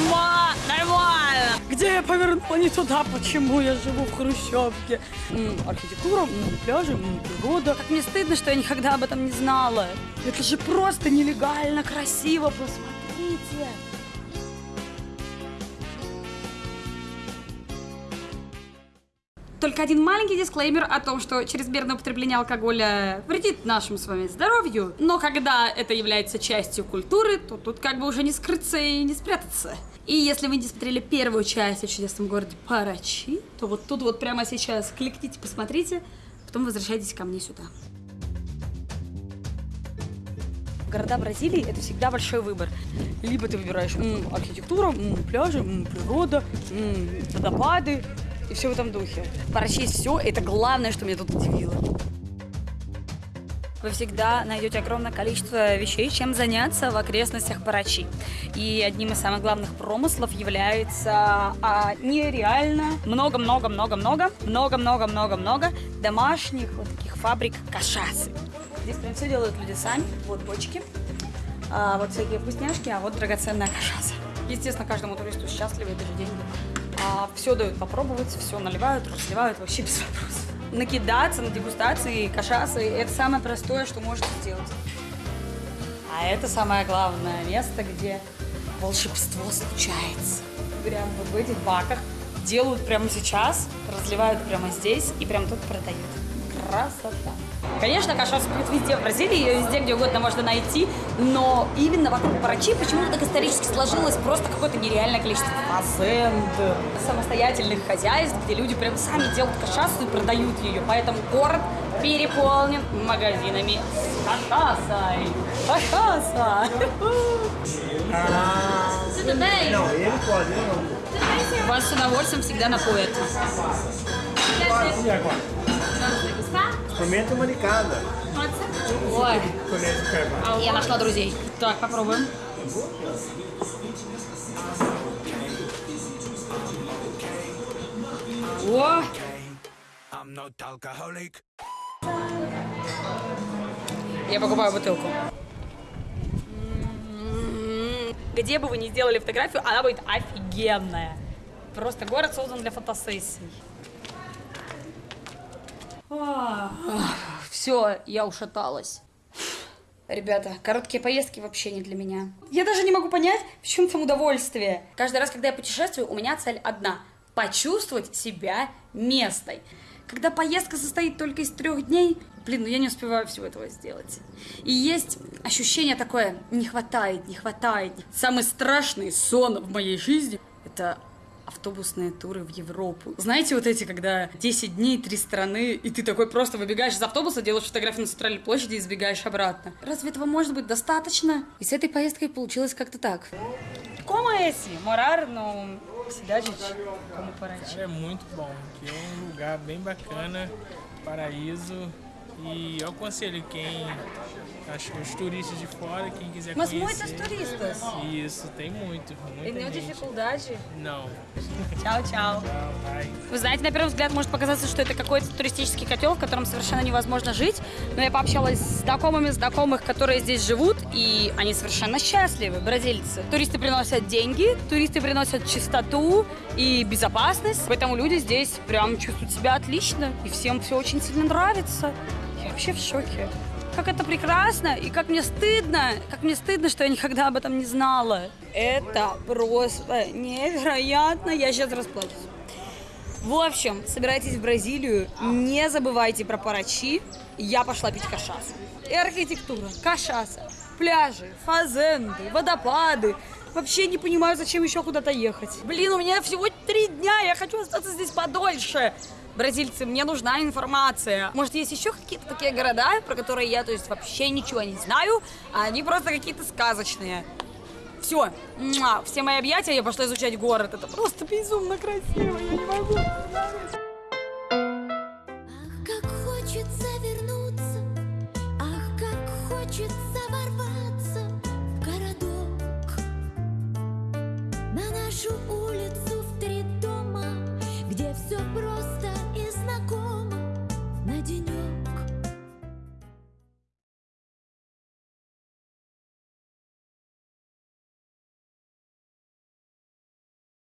Нормально, нормально. Где я повернула не туда? Почему я живу в хрущевке? М, архитектура, м, пляжи, м, природа. Как мне стыдно, что я никогда об этом не знала. Это же просто нелегально красиво, посмотрите. Только один маленький дисклеймер о том, что чрезмерное употребление алкоголя вредит нашему с вами здоровью. Но когда это является частью культуры, то тут как бы уже не скрыться и не спрятаться. И если вы не смотрели первую часть о чудесном городе Парачи, то вот тут вот прямо сейчас кликните, посмотрите, потом возвращайтесь ко мне сюда. Города Бразилии это всегда большой выбор. Либо ты выбираешь м, архитектура, м, пляжи, м, природа, м, водопады и все в этом духе. Парачи есть все, это главное, что меня тут удивило. Вы всегда найдете огромное количество вещей, чем заняться в окрестностях Парачи. И одним из самых главных промыслов является а, нереально много-много-много-много, много-много-много-много домашних вот таких фабрик кашасы. Здесь прям все делают люди сами. Вот бочки, а, вот всякие вкусняшки, а вот драгоценная кашаса. Естественно, каждому туристу счастливы, это же деньги. А, все дают попробовать, все наливают, разливают вообще без вопросов. Накидаться на дегустации кашасы – это самое простое, что можете сделать. А это самое главное место, где волшебство случается. Прям вот в этих баках делают прямо сейчас, разливают прямо здесь и прямо тут продают. Красота. Конечно, кашас будет везде в Бразилии, ее везде, где угодно можно найти, но именно вокруг Парачи почему-то так исторически сложилось просто какое-то нереальное количество фазенд, самостоятельных хозяйств, где люди прям сами делают кашасу и продают ее, poэтому город переполнен магазинами с кашасой. Кашаса! Вас с удовольствием всегда напоят. Pode ser. Ой, я нашла друзей. Так, попробуем. О. Я покупаю бутылку. Где бы вы ни сделали фотографию, она будет офигенная. Просто город создан для фотосессий. Все, я ушаталась. Ребята, короткие поездки вообще не для меня. Я даже не могу понять, в чем там удовольствие. Каждый раз, когда я путешествую, у меня цель одна – почувствовать себя местной. Когда поездка состоит только из трех дней, блин, ну я не успеваю всего этого сделать. И есть ощущение такое, не хватает, не хватает. Самый страшный сон в моей жизни – это автобусные туры в Европу. Знаете, вот эти, когда 10 дней, три страны, и ты такой просто выбегаешь из автобуса, делаешь фотографию на центральной площади и сбегаешь обратно. Разве этого может быть достаточно? И с этой поездкой получилось как-то так. Como é esse? Morar no cidade de como Paraty? É muito bom, que é um lugar bem bacana, paraíso. E eu aconselho quem, acho que os turistas de fora, quem quiser Mas conhecer. muitos turistas. Isso, tem muito, И gente. dificuldade? Não, Чао, чао. Вы знаете, на первый взгляд может показаться, что это какой-то туристический котел, в котором совершенно невозможно жить. Но я пообщалась с знакомыми знакомых, которые здесь живут, и они совершенно счастливы, бразильцы. Туристы приносят деньги, туристы приносят чистоту и безопасность. Поэтому люди здесь прям чувствуют себя отлично, и всем все очень сильно нравится. Вообще в шоке. Как это прекрасно, и как мне стыдно, как мне стыдно, что я никогда об этом не знала. Это просто невероятно. Я сейчас расплачусь. В общем, собирайтесь в Бразилию, не забывайте про парачи. Я пошла пить кашасу. И архитектура, кашаса, пляжи, фазенды, водопады. Вообще не понимаю, зачем еще куда-то ехать. Блин, у меня всего три дня, я хочу остаться здесь подольше. Бразильцы, мне нужна информация. Может, есть еще какие-то такие города, про которые я, то есть, вообще ничего не знаю, а они просто какие-то сказочные. Все, все мои объятия, я пошла изучать город. Это просто безумно красиво, я не могу.